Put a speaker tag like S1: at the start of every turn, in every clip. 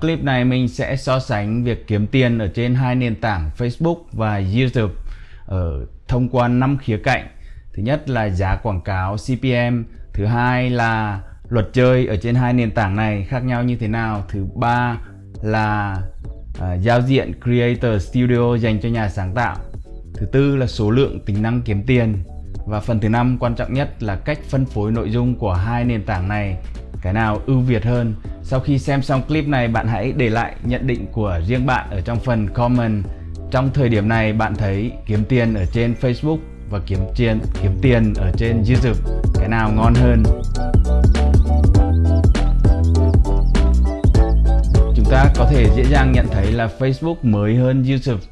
S1: Clip này mình sẽ so sánh việc kiếm tiền ở trên hai nền tảng Facebook và YouTube ở thông qua 5 khía cạnh. Thứ nhất là giá quảng cáo CPM, thứ hai là luật chơi ở trên hai nền tảng này khác nhau như thế nào, thứ ba là uh, giao diện Creator Studio dành cho nhà sáng tạo, thứ tư là số lượng tính năng kiếm tiền và phần thứ năm quan trọng nhất là cách phân phối nội dung của hai nền tảng này cái nào ưu việt hơn. Sau khi xem xong clip này, bạn hãy để lại nhận định của riêng bạn ở trong phần comment. Trong thời điểm này, bạn thấy kiếm tiền ở trên Facebook và kiếm tiền kiếm tiền ở trên YouTube, cái nào ngon hơn? Chúng ta có thể dễ dàng nhận thấy là Facebook mới hơn YouTube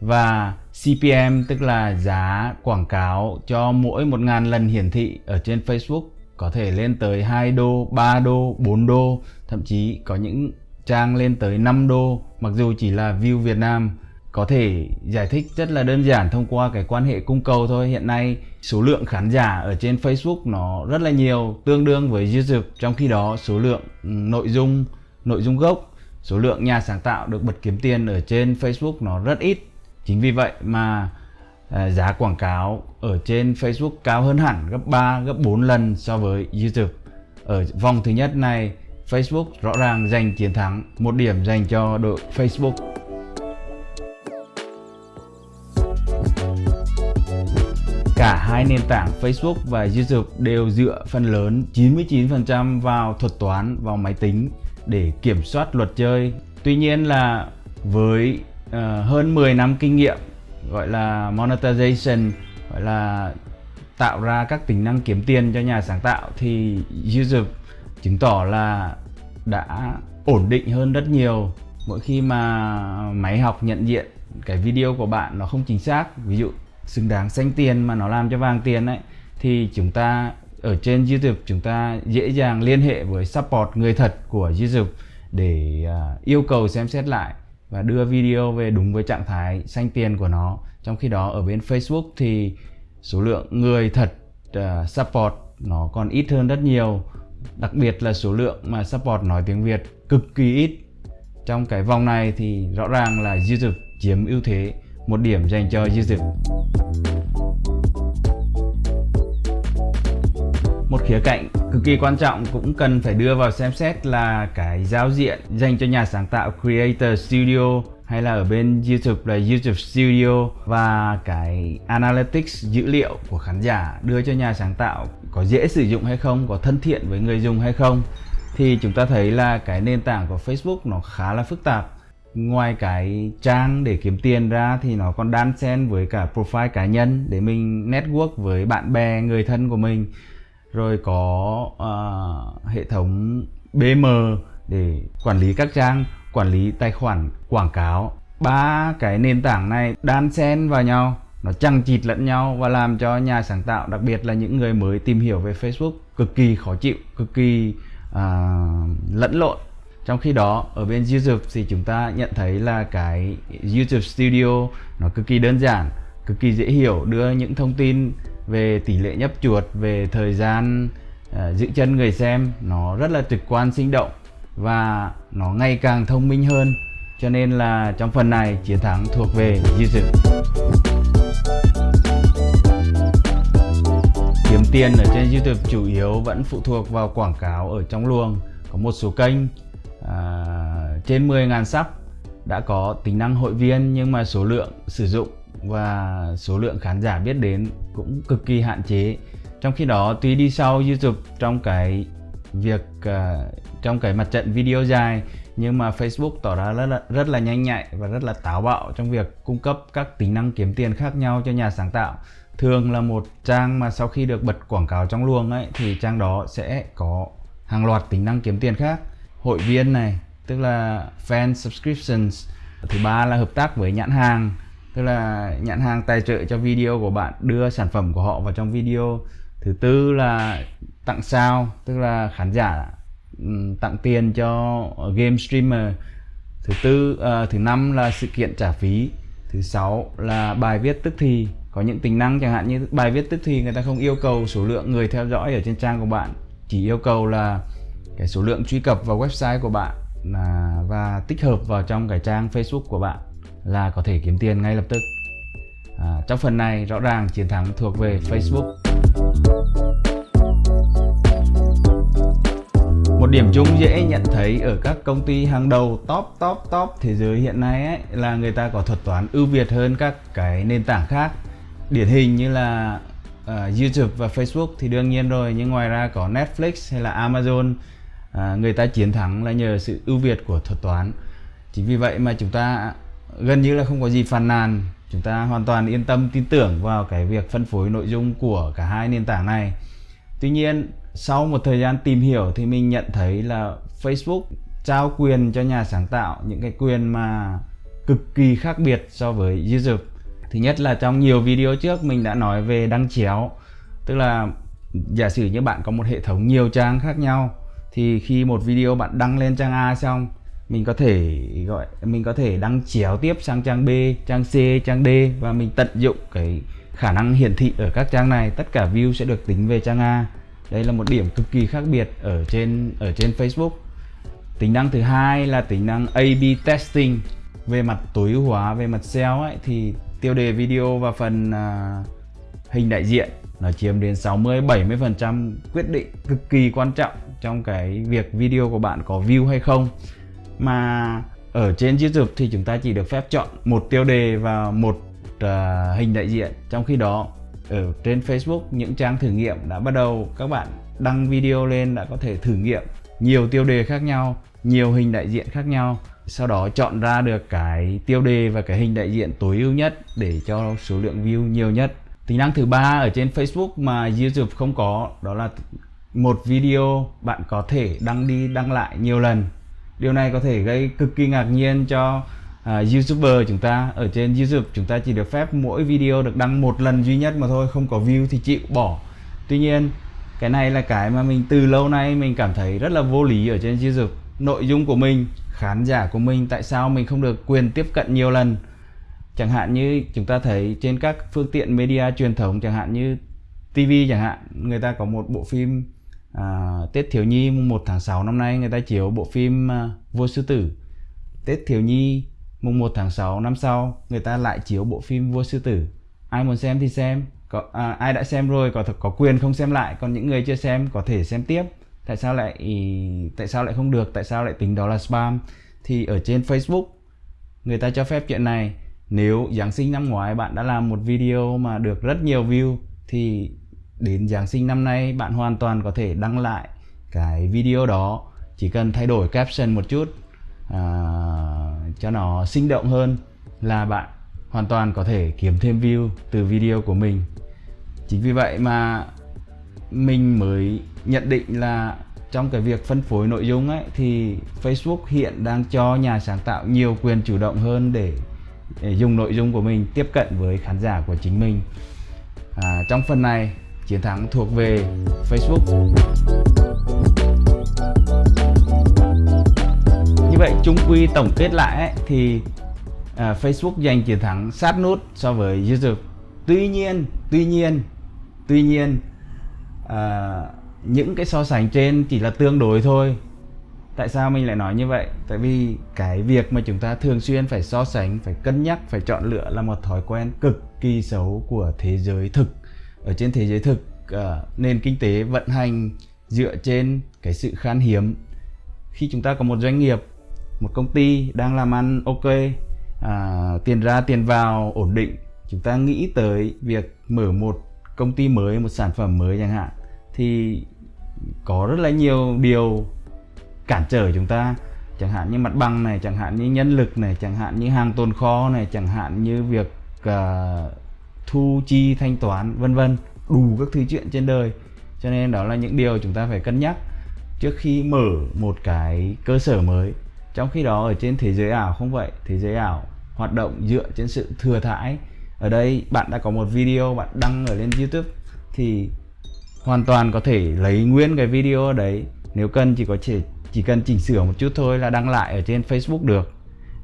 S1: và CPM tức là giá quảng cáo cho mỗi 1.000 lần hiển thị ở trên Facebook có thể lên tới 2 đô, 3 đô, 4 đô, thậm chí có những trang lên tới 5 đô. Mặc dù chỉ là view Việt Nam có thể giải thích rất là đơn giản thông qua cái quan hệ cung cầu thôi. Hiện nay số lượng khán giả ở trên Facebook nó rất là nhiều tương đương với YouTube. Trong khi đó số lượng ừ, nội dung nội dung gốc số lượng nhà sáng tạo được bật kiếm tiền ở trên Facebook nó rất ít. Chính vì vậy mà à, giá quảng cáo ở trên Facebook cao hơn hẳn gấp 3 gấp 4 lần so với YouTube ở vòng thứ nhất này Facebook rõ ràng giành chiến thắng một điểm dành cho đội Facebook Cả hai nền tảng Facebook và YouTube đều dựa phần lớn 99% vào thuật toán, vào máy tính để kiểm soát luật chơi. Tuy nhiên là với uh, hơn 10 năm kinh nghiệm gọi là monetization gọi là tạo ra các tính năng kiếm tiền cho nhà sáng tạo thì YouTube chứng tỏ là đã ổn định hơn rất nhiều. Mỗi khi mà máy học nhận diện cái video của bạn nó không chính xác ví dụ xứng đáng xanh tiền mà nó làm cho vàng tiền ấy thì chúng ta ở trên YouTube chúng ta dễ dàng liên hệ với support người thật của YouTube để uh, yêu cầu xem xét lại và đưa video về đúng với trạng thái xanh tiền của nó. Trong khi đó ở bên Facebook thì số lượng người thật uh, support nó còn ít hơn rất nhiều. Đặc biệt là số lượng mà support nói tiếng Việt cực kỳ ít. Trong cái vòng này thì rõ ràng là YouTube chiếm ưu thế một điểm dành cho YouTube một khía cạnh cực kỳ quan trọng cũng cần phải đưa vào xem xét là cái giao diện dành cho nhà sáng tạo Creator Studio hay là ở bên YouTube là YouTube Studio và cái Analytics dữ liệu của khán giả đưa cho nhà sáng tạo có dễ sử dụng hay không, có thân thiện với người dùng hay không. Thì chúng ta thấy là cái nền tảng của Facebook nó khá là phức tạp. Ngoài cái trang để kiếm tiền ra thì nó còn đan xen với cả profile cá nhân để mình network với bạn bè người thân của mình rồi có uh, hệ thống BM để quản lý các trang quản lý tài khoản quảng cáo. Ba cái nền tảng này đan xen vào nhau nó chằng chịt lẫn nhau và làm cho nhà sáng tạo đặc biệt là những người mới tìm hiểu về Facebook cực kỳ khó chịu cực kỳ uh, lẫn lộn. Trong khi đó ở bên YouTube thì chúng ta nhận thấy là cái YouTube Studio nó cực kỳ đơn giản cực kỳ dễ hiểu đưa những thông tin về tỷ lệ nhấp chuột về thời gian uh, giữ chân người xem nó rất là trực quan sinh động và nó ngày càng thông minh hơn. Cho nên là trong phần này chiến thắng thuộc về YouTube kiếm tiền ở trên YouTube chủ yếu vẫn phụ thuộc vào quảng cáo ở trong luồng. Có một số kênh à, trên 10.000 sub đã có tính năng hội viên nhưng mà số lượng sử dụng và số lượng khán giả biết đến cũng cực kỳ hạn chế. Trong khi đó tuy đi sau YouTube trong cái việc uh, trong cái mặt trận video dài nhưng mà Facebook tỏ ra rất là, rất là nhanh nhạy và rất là táo bạo trong việc cung cấp các tính năng kiếm tiền khác nhau cho nhà sáng tạo. Thường là một trang mà sau khi được bật quảng cáo trong luồng ấy thì trang đó sẽ có hàng loạt tính năng kiếm tiền khác. Hội viên này tức là fan subscriptions thứ ba là hợp tác với nhãn hàng tức là nhãn hàng tài trợ cho video của bạn đưa sản phẩm của họ vào trong video. Thứ tư là tặng sao tức là khán giả ừ, tặng tiền cho game streamer. Thứ tư uh, thứ năm là sự kiện trả phí. Thứ sáu là bài viết tức thì có những tính năng chẳng hạn như bài viết tức thì người ta không yêu cầu số lượng người theo dõi ở trên trang của bạn chỉ yêu cầu là cái số lượng truy cập vào website của bạn là và tích hợp vào trong cái trang Facebook của bạn là có thể kiếm tiền ngay lập tức. À, trong phần này rõ ràng chiến thắng thuộc về Facebook. Một điểm chung dễ nhận thấy ở các công ty hàng đầu top top top thế giới hiện nay ấy, là người ta có thuật toán ưu việt hơn các cái nền tảng khác. Điển hình như là uh, YouTube và Facebook thì đương nhiên rồi nhưng ngoài ra có Netflix hay là Amazon uh, người ta chiến thắng là nhờ sự ưu việt của thuật toán. Chính vì vậy mà chúng ta gần như là không có gì phàn nàn. Chúng ta hoàn toàn yên tâm, tin tưởng vào cái việc phân phối nội dung của cả hai nền tảng này. Tuy nhiên, sau một thời gian tìm hiểu thì mình nhận thấy là Facebook trao quyền cho nhà sáng tạo những cái quyền mà cực kỳ khác biệt so với YouTube. Thứ nhất là trong nhiều video trước mình đã nói về đăng chéo, tức là giả sử như bạn có một hệ thống nhiều trang khác nhau, thì khi một video bạn đăng lên trang A xong mình có thể gọi mình có thể đăng chéo tiếp sang trang B, trang C, trang D và mình tận dụng cái khả năng hiển thị ở các trang này. Tất cả view sẽ được tính về trang A. Đây là một điểm cực kỳ khác biệt ở trên ở trên Facebook. Tính năng thứ hai là tính năng A/B testing. Về mặt tối ưu hóa về mặt SEO ấy thì tiêu đề video và phần uh, hình đại diện nó chiếm đến 60 70% quyết định cực kỳ quan trọng trong cái việc video của bạn có view hay không mà ở trên YouTube thì chúng ta chỉ được phép chọn một tiêu đề và một uh, hình đại diện. Trong khi đó ở trên Facebook những trang thử nghiệm đã bắt đầu. Các bạn đăng video lên đã có thể thử nghiệm nhiều tiêu đề khác nhau nhiều hình đại diện khác nhau. Sau đó chọn ra được cái tiêu đề và cái hình đại diện tối ưu nhất để cho số lượng view nhiều nhất. Tính năng thứ ba ở trên Facebook mà YouTube không có đó là một video bạn có thể đăng đi đăng lại nhiều lần điều này có thể gây cực kỳ ngạc nhiên cho uh, youtuber chúng ta. Ở trên youtube chúng ta chỉ được phép mỗi video được đăng một lần duy nhất mà thôi không có view thì chịu bỏ. Tuy nhiên cái này là cái mà mình từ lâu nay mình cảm thấy rất là vô lý ở trên youtube. Nội dung của mình khán giả của mình tại sao mình không được quyền tiếp cận nhiều lần? Chẳng hạn như chúng ta thấy trên các phương tiện media truyền thống chẳng hạn như TV chẳng hạn người ta có một bộ phim à, Tết Thiếu Nhi mùng 1 tháng 6 năm nay người ta chiếu bộ phim à, Vua Sư Tử. Tết Thiếu Nhi mùng 1 tháng 6 năm sau người ta lại chiếu bộ phim Vua Sư Tử. Ai muốn xem thì xem. Có, à, ai đã xem rồi có có quyền không xem lại. Còn những người chưa xem có thể xem tiếp. Tại sao lại tại sao lại không được? Tại sao lại tính đó là spam? Thì ở trên Facebook người ta cho phép chuyện này. Nếu Giáng sinh năm ngoái bạn đã làm một video mà được rất nhiều view thì đến Giáng sinh năm nay bạn hoàn toàn có thể đăng lại cái video đó. Chỉ cần thay đổi caption một chút à, cho nó sinh động hơn là bạn hoàn toàn có thể kiếm thêm view từ video của mình. Chính vì vậy mà mình mới nhận định là trong cái việc phân phối nội dung ấy thì Facebook hiện đang cho nhà sáng tạo nhiều quyền chủ động hơn để, để dùng nội dung của mình tiếp cận với khán giả của chính mình. À, trong phần này chiến thắng thuộc về Facebook. Như vậy chung quy tổng kết lại ấy, thì à, Facebook giành chiến thắng sát nút so với YouTube. Tuy nhiên tuy nhiên tuy nhiên à, những cái so sánh trên chỉ là tương đối thôi. Tại sao mình lại nói như vậy? Tại vì cái việc mà chúng ta thường xuyên phải so sánh phải cân nhắc phải chọn lựa là một thói quen cực kỳ xấu của thế giới thực ở trên thế giới thực uh, nền kinh tế vận hành dựa trên cái sự khan hiếm. Khi chúng ta có một doanh nghiệp một công ty đang làm ăn ok à, tiền ra tiền vào ổn định chúng ta nghĩ tới việc mở một công ty mới một sản phẩm mới chẳng hạn thì có rất là nhiều điều cản trở chúng ta. Chẳng hạn như mặt bằng này chẳng hạn như nhân lực này chẳng hạn như hàng tồn kho này chẳng hạn như việc uh, thu chi thanh toán, vân vân, đủ các thứ chuyện trên đời. Cho nên đó là những điều chúng ta phải cân nhắc trước khi mở một cái cơ sở mới. Trong khi đó ở trên thế giới ảo không vậy? Thế giới ảo hoạt động dựa trên sự thừa thãi. Ở đây bạn đã có một video bạn đăng ở lên youtube thì hoàn toàn có thể lấy nguyên cái video đấy. Nếu cần chỉ có thể, chỉ cần chỉnh sửa một chút thôi là đăng lại ở trên Facebook được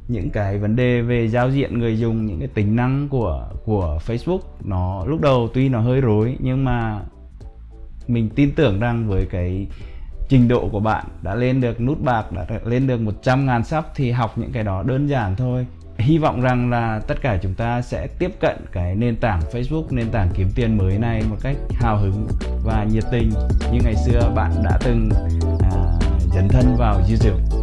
S1: những cái vấn đề về giao diện người dùng những cái tính năng của của Facebook nó lúc đầu tuy nó hơi rối nhưng mà mình tin tưởng rằng với cái trình độ của bạn đã lên được nút bạc đã lên được 100 ngàn sub thì học những cái đó đơn giản thôi. Hy vọng rằng là tất cả chúng ta sẽ tiếp cận cái nền tảng Facebook nền tảng kiếm tiền mới này một cách hào hứng và nhiệt tình như ngày xưa bạn đã từng à, dấn thân vào YouTube